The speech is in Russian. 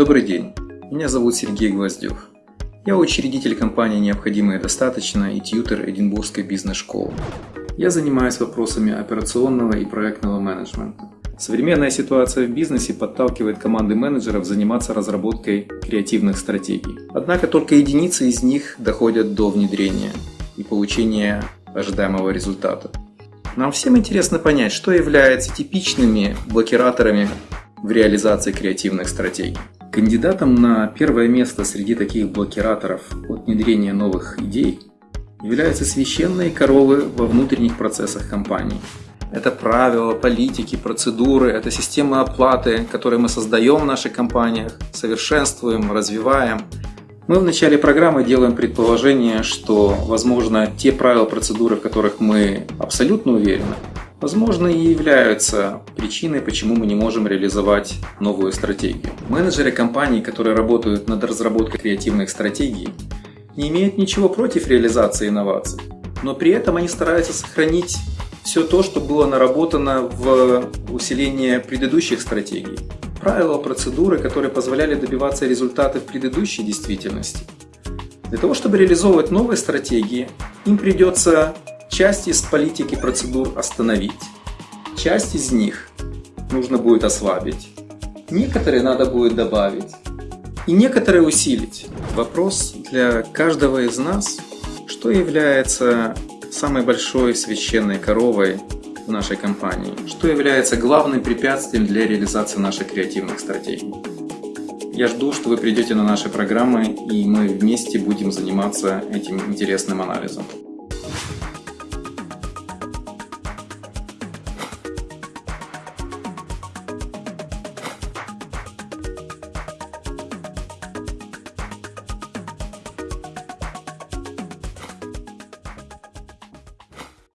Добрый день, меня зовут Сергей Гвоздев. Я учредитель компании «Необходимое и достаточно» и тьютер Эдинбургской бизнес-школы. Я занимаюсь вопросами операционного и проектного менеджмента. Современная ситуация в бизнесе подталкивает команды менеджеров заниматься разработкой креативных стратегий. Однако только единицы из них доходят до внедрения и получения ожидаемого результата. Нам всем интересно понять, что является типичными блокираторами в реализации креативных стратегий. Кандидатом на первое место среди таких блокираторов от внедрения новых идей являются священные коровы во внутренних процессах компании. Это правила, политики, процедуры, это система оплаты, которые мы создаем в наших компаниях, совершенствуем, развиваем. Мы в начале программы делаем предположение, что, возможно, те правила, процедуры, в которых мы абсолютно уверены, возможно, и являются причиной, почему мы не можем реализовать новую стратегию. Менеджеры компаний, которые работают над разработкой креативных стратегий, не имеют ничего против реализации инноваций, но при этом они стараются сохранить все то, что было наработано в усилении предыдущих стратегий. Правила, процедуры, которые позволяли добиваться результата в предыдущей действительности. Для того, чтобы реализовывать новые стратегии, им придется часть из политики процедур остановить, часть из них нужно будет ослабить, некоторые надо будет добавить и некоторые усилить. Вопрос для каждого из нас, что является самой большой священной коровой в нашей компании, что является главным препятствием для реализации наших креативных стратегий. Я жду, что вы придете на наши программы и мы вместе будем заниматься этим интересным анализом.